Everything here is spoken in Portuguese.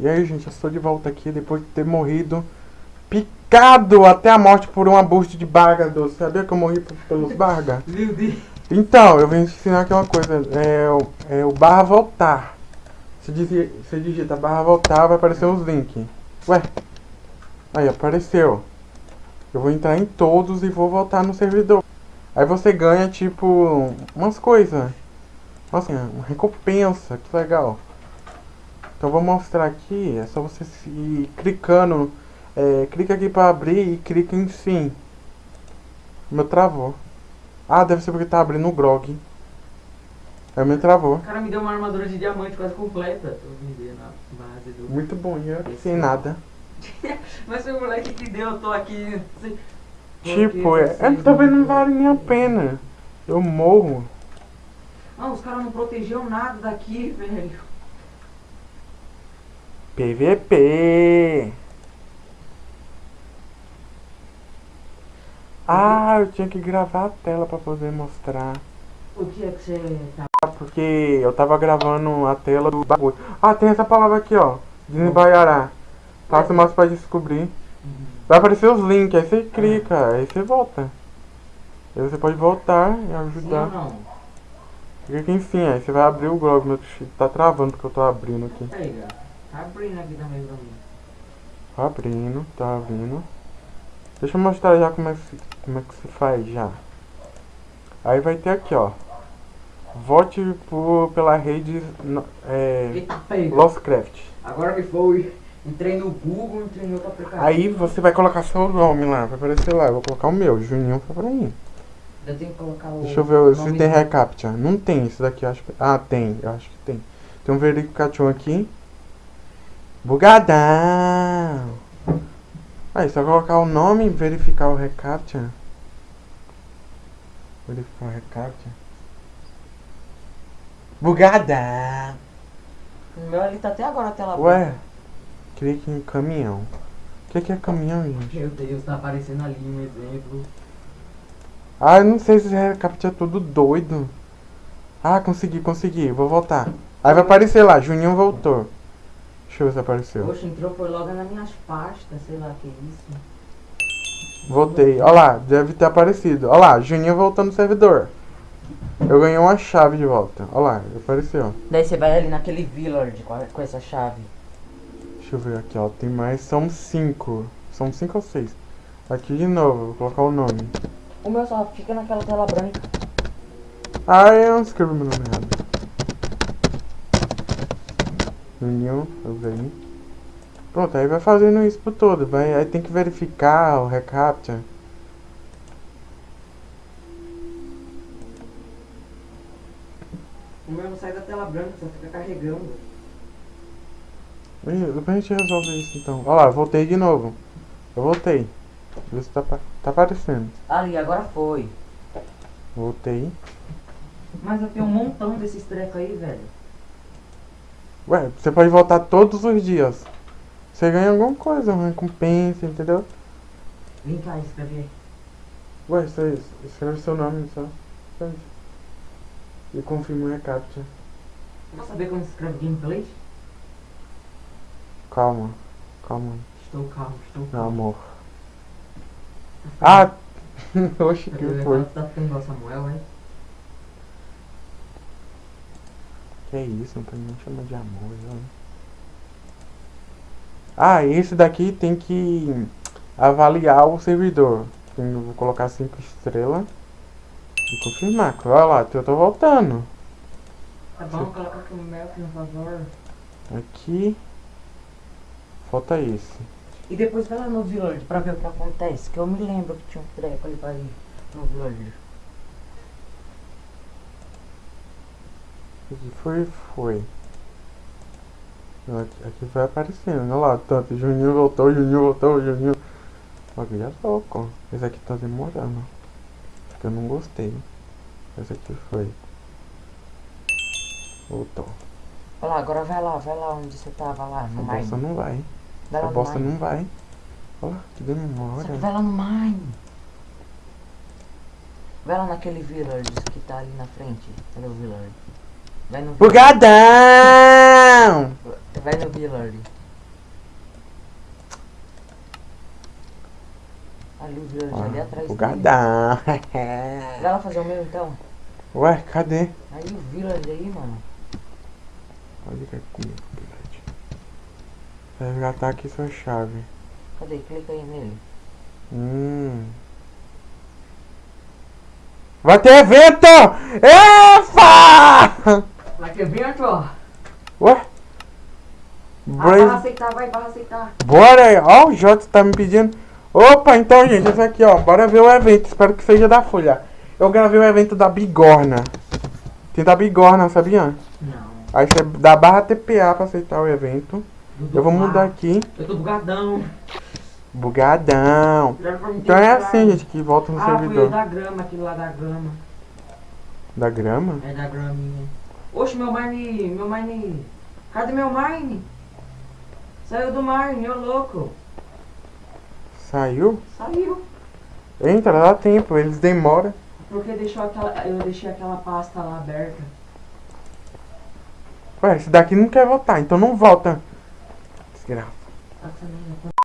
E aí, gente, eu estou de volta aqui depois de ter morrido picado até a morte por uma bucha de barga Sabia que eu morri pelos barga? Meu Deus. Então, eu vim te ensinar aqui uma coisa. É, o- é o barra voltar. Você, dizia, você digita barra voltar, vai aparecer os links. Ué? Aí, apareceu. Eu vou entrar em todos e vou voltar no servidor. Aí você ganha, tipo, umas coisas. Nossa, uma recompensa. Que legal. Então, vou mostrar aqui. É só você ir clicando. É, clica aqui pra abrir e clica em sim. Meu travou. Ah, deve ser porque tá abrindo o grog. Aí me travou. O cara me deu uma armadura de diamante quase completa. Tô vendendo a base do. Muito bom, e eu sem nada. Mas foi o moleque que deu, eu tô aqui. sem- Tipo, é, é, talvez não vale nem a pena. Eu morro. Não, os caras não protegeram nada daqui, velho. PVP. Ah, eu tinha que gravar a tela pra poder mostrar. O dia que você tá. Porque eu tava gravando a tela do bagulho. Ah, tem essa palavra aqui, ó. Desembaiará. Faça mais pra descobrir. Vai aparecer os links, aí você clica, aí você volta. Aí você pode voltar e ajudar. Clica em sim, aí você vai abrir o Grog. Meu tá travando porque eu tô abrindo aqui. Tá abrindo aqui também pra mim. Tá abrindo, tá abrindo. Deixa eu mostrar já como é que se, como é que se faz já. Aí vai ter aqui, ó. Vote por, pela rede é, Eita. Agora que foi. Entrei no Google, entrei no outro aplicativo. Aí você vai colocar seu nome lá, vai aparecer lá. Eu vou colocar o meu, Juninho Fabrini. Eu tenho que colocar o. Deixa eu ver se tem recaptcha. Não tem esse daqui, acho que. Ah, tem, eu acho que tem. Tem um verificativo aqui. Bugadão! Aí, só colocar o nome e verificar o recaptcha. Verificar o recaptcha. Bugadão! O meu ali tá até agora a tela Ué, clique em caminhão. O que, que é caminhão, gente? Meu Deus, tá aparecendo ali um exemplo. Ah, eu não sei se é tudo doido. Ah, consegui, consegui. Vou voltar. Aí vai aparecer lá, Juninho voltou. Deixa eu ver se apareceu. Poxa, entrou foi logo nas minhas pastas, sei lá que isso. Voltei. Olha lá, deve ter aparecido. Olha lá, Juninho voltou no servidor. Eu ganhei uma chave de volta. Olha lá, apareceu. Daí você vai ali naquele village com essa chave. Deixa eu ver aqui, ó. Tem mais. São cinco. São cinco ou seis. Aqui de novo, vou colocar o nome. O meu só fica naquela tela branca. Ah, eu não escrevi meu nome errado. Eu ganhei. Pronto, aí vai fazendo isso por todo. Vai, aí tem que verificar o recaptcha. O meu não sai da tela branca, só fica carregando. Depois a gente resolve isso então. Olha lá, voltei de novo. Eu voltei. Vê se tá, tá aparecendo. Ali, agora foi. Voltei. Mas eu tenho um montão desses trecos aí, velho. Ué, você pode voltar todos os dias. Você ganha alguma coisa, uma recompensa, entendeu? Vem cá, escreve aí. Ué, você escreve seu nome só. Isso. E confirma o recaptcha. Quer saber como se escreve gameplay? Calma, calma, Estou calmo, estou meu calmo. amor. Ah! Oxe, que foi? Tá ficando igual Samuel, hein? Que é isso, não pode nem chamar de amor, né? Ah, esse daqui tem que avaliar o servidor. Eu vou colocar 5 estrelas e confirmar. Olha lá, eu tô voltando. Tá bom, coloca aqui o meu, por favor. Aqui. Falta esse. E depois vai lá no village pra ver o que acontece. Que eu me lembro que tinha um treco ali pra ir no village. Aqui foi, foi. Aqui, aqui vai aparecendo. Olha lá, tanto. Juninho voltou, Juninho voltou, Juninho. Aqui já louco. Esse aqui tá demorando. Acho que eu não gostei. Esse aqui foi. Voltou. Olha lá, agora vai lá, vai lá onde você tava lá, A bosta não vai. Vai A bosta não vai. Olha lá, que demora. vai lá no mine. Vai lá naquele village que tá ali na frente. Cadê o village? Vai no... Bugadão! Vai no Billard. Ali o Billard, ah, ali atrás. Bugadão! Vai lá fazer o meu então. Ué, cadê? Aí o Village aí, mano. Olha que aqui, Vai resgatar aqui sua chave. Cadê? Clica aí nele. Hum. Vai ter evento! Efa! Vai que evento, ó. Ué? Ah, vai aceitar, vai, vai aceitar. Bora aí. Ó, o Jota tá me pedindo. Opa, então, gente, esse aqui, ó. Bora ver o evento. Espero que seja da Folha. Eu gravei o evento da Bigorna. Tem da Bigorna, sabia? Não. Aí você dá barra TPA pra aceitar o evento. Eu vou mudar aqui. Eu tô bugadão. Bugadão. Então é assim, gente, que volta no Ah, servidor. da grama, aquele lá da grama. Da grama? É da graminha. Oxe, meu mine, meu mine. Cadê meu mine? Saiu do mine, ô louco. Saiu? Saiu. Entra, dá tempo, eles demoram. Porque deixou aquela, eu deixei aquela pasta lá aberta. Ué, esse daqui não quer voltar, então não volta. Desgraça. Tá saindo.